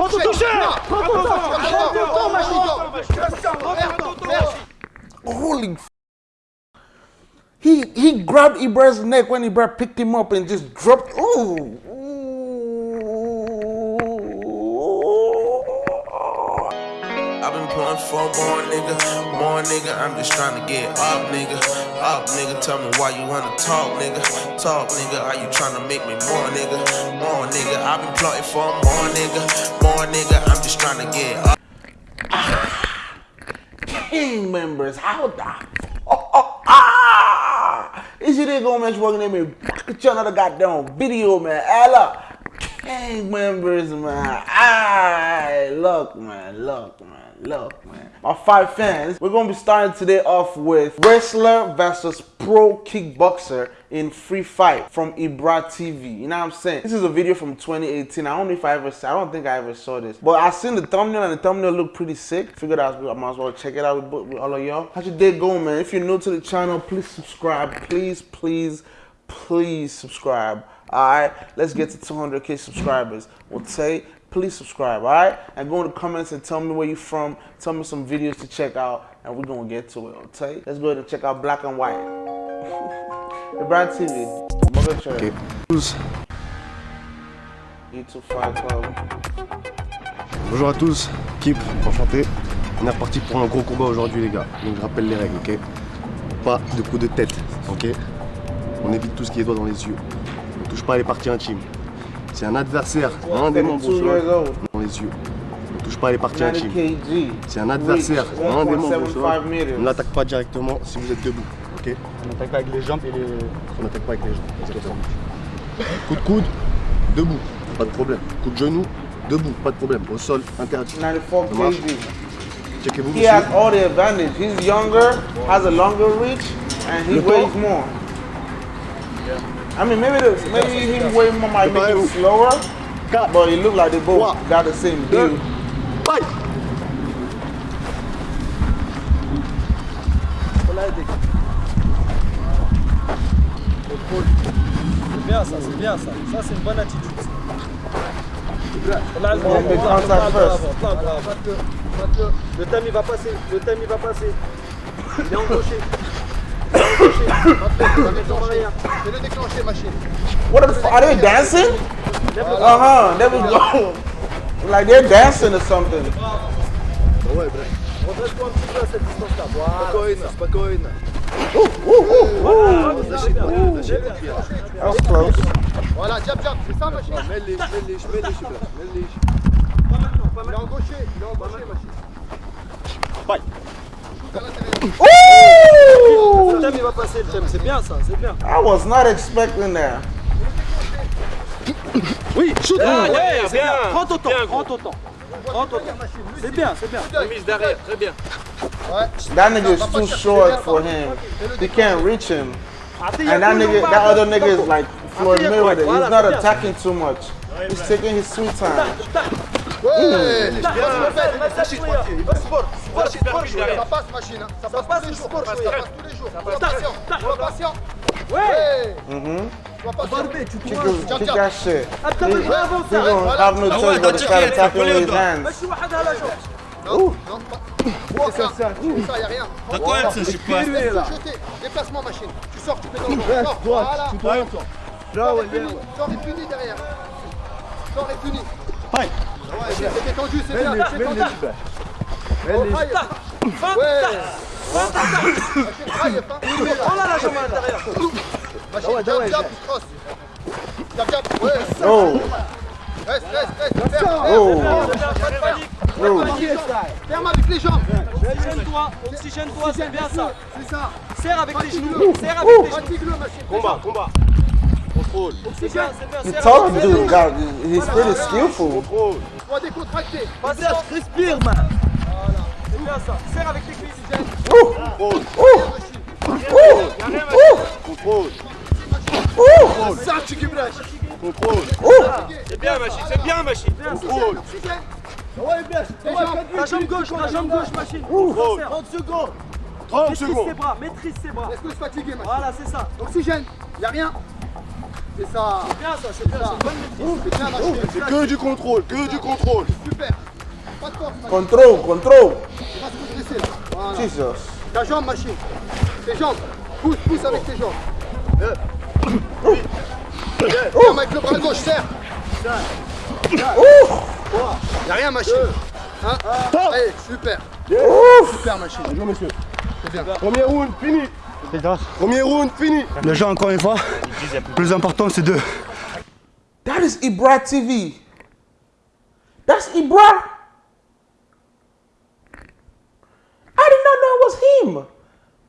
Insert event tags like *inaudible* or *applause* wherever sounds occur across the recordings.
Prends ton toucher Prends ton temps Holy f- He he grabbed Ibra's neck when Ibra picked him up and just dropped. Ooh. I've been pulling for more nigga, more nigga. I'm just trying to get up, nigga. Up, nigga. Tell me why you wanna talk, nigga. Talk, nigga. Are you trying to make me more, nigga? More, nigga. I've been plotting for more, nigga. More, nigga. I'm just trying to get up. King members, how the oh, oh, ah! Is you there gonna mention working in me? Get you another goddamn video, man. Ella. King members, man. I look, man, look, man, look, man. My five fans, we're gonna be starting today off with wrestler versus pro kickboxer in free fight from Ibra TV. You know what I'm saying? This is a video from 2018. I don't know if I ever, I don't think I ever saw this, but I seen the thumbnail and the thumbnail looked pretty sick. Figured I, I might as well check it out with, with all of y'all. How's your day going, man? If you're new to the channel, please subscribe. Please, please, please subscribe. All right, let's get to 200k subscribers. We'll say, please subscribe. All right, and go in the comments and tell me where you're from. Tell me some videos to check out, and we're gonna get to it. Okay, let's go ahead and check out Black and White. *laughs* the Brand TV. Church. YouTube Fight Club. Bonjour à tous, Kip, enchanté. On est reparti pour un gros combat aujourd'hui les gars. Donc je rappelle les règles, ok? Pas de coup de tête, ok? On évite tout ce qui est doigt dans les yeux. On touche pas les parties intimes. Si un adversaire, un des membres au 32 years sol, old. dans les yeux. On touche pas les parties 90 intimes. Si un adversaire, un des membres au 1.75 sol, on n'attaque pas directement si vous êtes debout, ok? On attaque pas avec les jambes et les... On n'attaque pas avec les jambes. exactement. Coup de coude, debout, pas de problème. Coup de genou, debout, pas de problème. Au sol, interdit. 94 Ça marche. kg. Checkez-vous He has all the advantage. He's younger, has a longer reach, and he weighs more. I mean, maybe the, maybe him weighing more might make him slower, but it look like they both got the same fight C'est bien ça, c'est bien ça. Ça c'est une bonne attitude. Là, le contact first. il va passer, le time il va passer. Il est engauché. What the? Are they dancing? Uh huh. There we go. like they're dancing or something. That was close. Voilà, jab, jab, c'est ça, machine Mets-les, mets-les, mets-les. Mets-les. Il est maintenant. engauché, il est engauché, machine. Fight Dans l'intérieur. Le time il va passer, le time. C'est bien ça, c'est bien. I was not expecting that. Oui, shoot. Ah, ouais, c'est bien. Prends ton temps, prends ton temps. Prends ton temps. C'est bien, c'est bien. Mise derrière, très bien. Ouais. That nigga is va pas too chercher short bien, for pardon. him. Fais-le He can't reach him. Attends, il y a And that tout le nigga, monde, that pas- other nigga is like Floyd Attends, Mayweather. voilà, He's not c'est bien. attacking too much. He's taking his sweet time. Ouais, Tac, bien, vas-y, bien. vas-y, vas-y, tranquille. Il va sport, sport, sport, Ça passe, machine. hein. Ça passe tous les jours. sport, Ça oui. passe tous les jours. Sois tac, patient. tac. Sois patient. Ouais. Ouais. Mm-hmm. Sois patient. Barbé, tu Kick, cours. his- Jab, kick jab. that shit. Ah, t'as He, besoin avant he ça. gonna have no choice but to start attacking with his hands. ماشي واحد على جنب. Non, non, pas. C'est ça, c'est ça, y a rien. D'accord, ça, je sais pas. Laisse le jeter. Déplacement, machine. Tu sors, tu mets dans le Sors, Voilà. Sors et puni. Sors et puni derrière. Sors et puni. Fight C'était tendu, c'est bien, c'est tendu. Ouais Oh à Machine, cross Oh ferme, Oh avec les jambes. Oxygène-toi, c'est bien. C'est avec les genoux. Serre avec les genoux. He's really skillful. Sois décontracté. Vas-y, respire, man. Voilà, c'est bien ça. Serre avec les cuisses. Ooh, Contrôle ooh, ooh, Contrôle ooh, Ça, tu guibrèches. Contrôle. C'est bien, machine, c'est bien, machine. Contrôle Ta jambe gauche, ta jambe gauche, machine. Contrôle 30 secondes. 30 Maîtrise ses secondes bras, maîtrise ses bras. Laisse-le se fatiguer, machine. Voilà, c'est ça. Oxygène. Y a rien. C'est ça. C'est bien ça, c'est bien, c'est une bonne maîtrise. C'est bien, machine. C'est que du contrôle, que du contrôle Super. pas de force. se là. Voilà. Jesus. Ta jambe, machine. Tes jambes. Pousse, pousse avec tes jambes. Euh. Ferme avec le bras gauche, serre. Y'a rien, machine. Hein Allez, super. Super, machine. Bonjour messieurs. C'est bien. Premier round, fini. Premier round, fini. Le jeu, encore une fois, le plus important, c'est de That is Ibra TV. That's Ibra. I did not know it was him.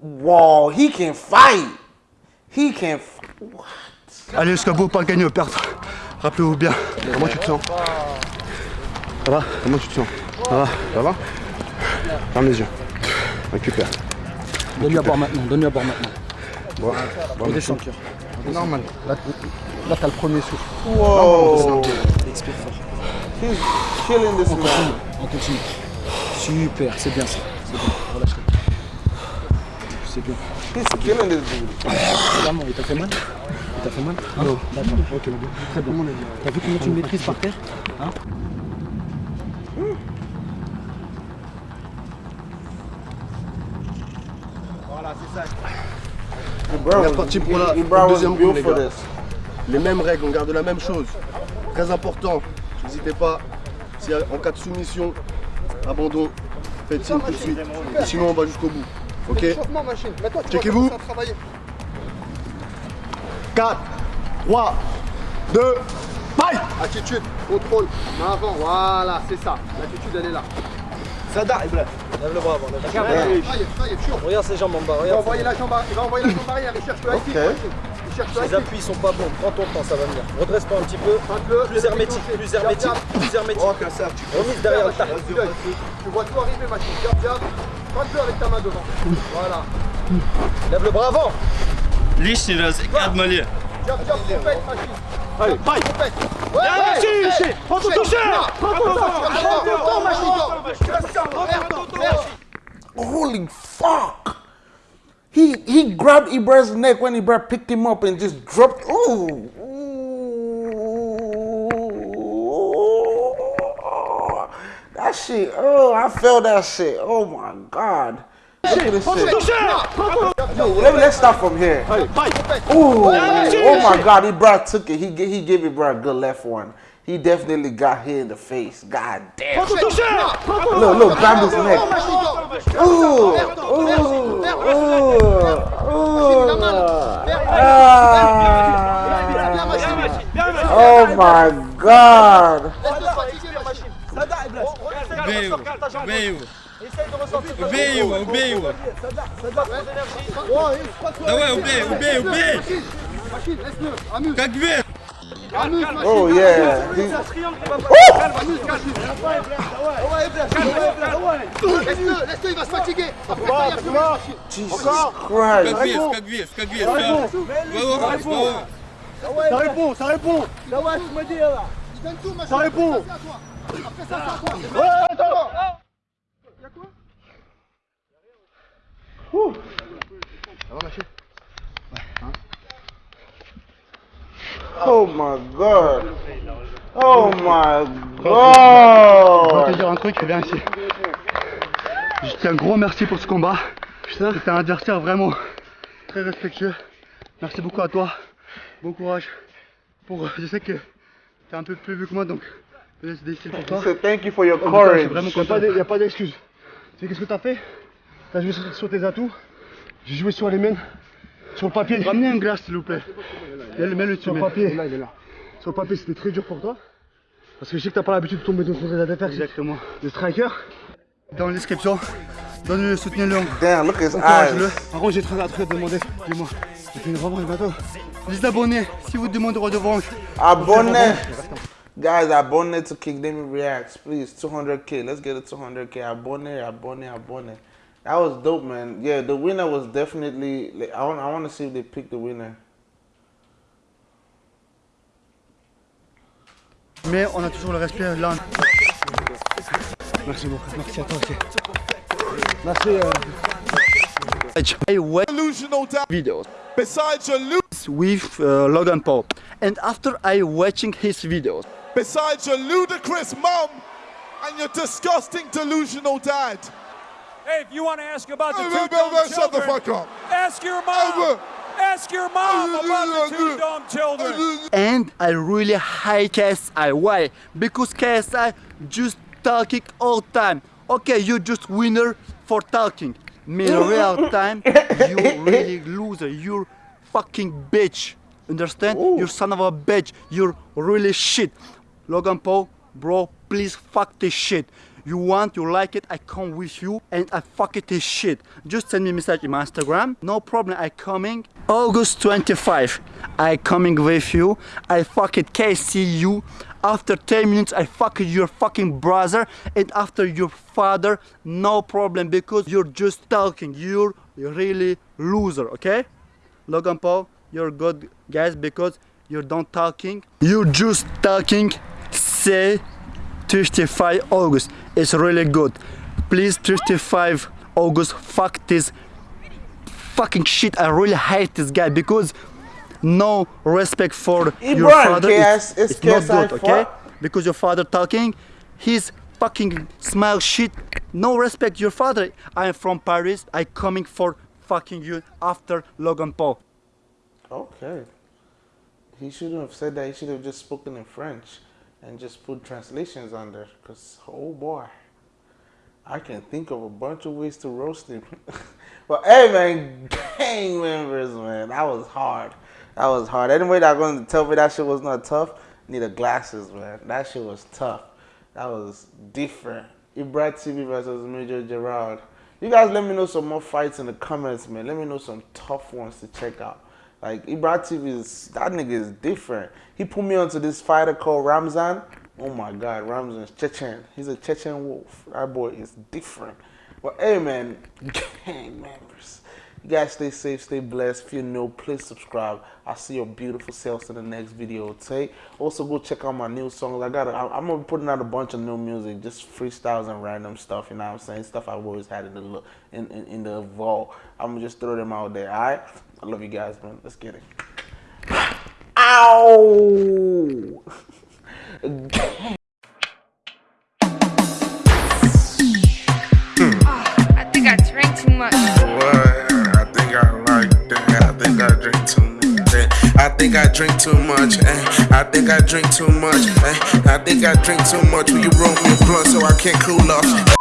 Wow, he can fight. He can. F- what? aller jusqu'au bout, pas gagner ou perdre. Rappelez-vous bien. Comment tu te sens? Ça va? Comment tu te sens? Ça va? Ça va? Ferme les yeux. Récupère. Donne-lui à boire maintenant, donne-lui à boire maintenant. Bon, bon, cœur. Normal. Là, là t'as le premier souffle. Whoa. Expire fort. He's killing this man. On continue. Super, c'est bien ça. C'est bien, relâche-toi. C'est bien. He's killing this dude. Vraiment, il t'a fait mal Il t'a fait mal Non. D'accord, ok. Très bien. T'as vu comment tu me maîtrises par terre Hein On est was, reparti pour la deuxième round, les for gars. this. Les mêmes règles, on garde la même chose. Très important, n'hésitez pas, si en cas de soumission, abandon, faites signe tout de suite. Et sinon, on va jusqu'au bout. Ok? Checkez-vous. vas commencer à travailler. 4, 3, 2, fight Attitude, contrôle, main avant, voilà, c'est ça. L'attitude, elle est là. Sada, Ibra. Lève le bras avant. lève le bras. Taille, taille, chaud. Regarde ses jambes en bas. Il va Regarde. envoyer la jambe, à- il va envoyer la jambe arrière, il cherche le high kick, Ok. machine. Il cherche le high Les kick. appuis sont pas bons. Prends ton temps, ça va venir. Redresse-toi un petit peu. Prends-le, Plus hermétique, déclencher. plus Garde, hermétique, garde. plus hermétique. Remise derrière le tac. Vas-y, vas-y. Tu vois tout arriver, machine. Garde, garde. Prends-le avec ta main devant. Voilà. Lève le bras avant. Лишний раз, как моле. Garde, garde, compète, machine. Allez, compète. Ouais, ouais. Prends ton toucher. Prends ton temps. Prends ton temps, machine. Merci. Holy fuck! He he grabbed Ibra's neck when Ibra picked him up and just dropped. Ooh. Ooh. That shit. Oh, I felt that shit. Oh my god. Yo, let, let's start from here. Ooh, oh my god, Ibra took it. He he gave Ibra a good left one. He definitely got hit in the face. God damn. Look, look, grab his neck. Ooh, ooh. Ah. Oh my god. Убей его, убей его. Давай, убей, убей, убей. Как вверх. О, yeah. Как вес, как вес, как вес. Давай, пул, давай пул. Давай, смотрела. Давай пул. Давай, давай. Oh my god. Oh my Je vais te god. dire un truc, viens ici. Je dis un gros merci pour ce combat. C'était un adversaire vraiment très respectueux. Merci beaucoup à toi. Bon courage. Pour, je sais que t'es un peu plus vieux que moi, donc c'est difficile pour toi. So thank you for your courage. Il n'y a pas d'excuse. Tu sais qu'est-ce que t'as fait? T'as joué sur, sur tes atouts. J'ai joué sur les miennes. Sur le papier. Ramenez un glace s'il vous plaît. Et Mets-le sur le papier. Là, il est là. Sur le papier, c'était très dur pour toi. Parce que je sais que t'as pas l'habitude de tomber dans son adversaire. Exactement. Le striker. Dans la description. Donnez-le, soutenez-le. Damn, look at his eyes. Par contre, j'ai très hâte de demander. Dis-moi. J'ai fait une revanche bientôt. Les abonnés, si vous demandez revanche. Abonne. Guys, abonne to King Damien Reacts. Please, 200k. Let's get it 200k. Abonne, abonne, abonne. That was dope, man. Yeah, the winner was definitely. like, I want. I want to see if they pick the winner. Mais on a toujours le respect là. Merci beaucoup. Merci à toi aussi. Merci. Euh... I watch videos Besides your lu- with uh, Logan Paul, and after I watching his videos, besides your ludicrous mum, and your disgusting, delusional dad. Hey, if you want to ask about the two dumb shut the children, fuck up. ask your mom. Ask your mom about the two dumb children. and I really hate KSI. Why? Because KSI just talking all time. Okay, you just winner for talking. Me in *laughs* real time, you really loser. You're fucking bitch. Understand? You son of a bitch. You're really shit. Logan Paul, bro, please fuck this shit. You want, you like it, I come with you and I fuck it this shit. Just send me a message in my Instagram. No problem, I coming. August 25, I coming with you. I fuck it KCU. After 10 minutes, I fuck your fucking brother. And after your father, no problem because you're just talking. You're really loser, okay? Logan Paul, you're good guys because you're not talking. You're just talking. Say 25 August. It's really good. Please 35 August. Fuck this fucking shit. I really hate this guy because no respect for your father. It's, it's not good, okay? Because your father talking, he's fucking smile shit. No respect your father. I am from Paris. I coming for fucking you after Logan Paul. Okay. He shouldn't have said that. He should have just spoken in French and just put translations on there. Because, oh boy, I can think of a bunch of ways to roast him. *laughs* but hey, man, gang members, man, that was hard. That was hard. Anybody that going to tell me that shit was not tough, need a glasses, man. That shit was tough. That was different. Ibra TV versus Major Gerard. You guys let me know some more fights in the comments, man. Let me know some tough ones to check out. Like Ibra TV is that nigga is different. He put me onto this fighter called Ramzan. Oh my god, Ramzan is Chechen. He's a Chechen wolf. That boy is different. But hey man, *laughs* gang members. You guys stay safe, stay blessed. If you know, please subscribe. I'll see your beautiful selves in the next video. Okay. Also go check out my new songs. I got I'm gonna be putting out a bunch of new music, just freestyles and random stuff, you know what I'm saying? Stuff I've always had in the in, in, in the vault. I'm gonna just throw them out there, alright? I love you guys, man. Let's get it. Ow! I think I drank too much. What? I think I like that. I think I drink too much. eh. I think I drink too much. eh. I think I drink too much. eh. I think I drink too much. Will you roll me a blunt so I can't cool off?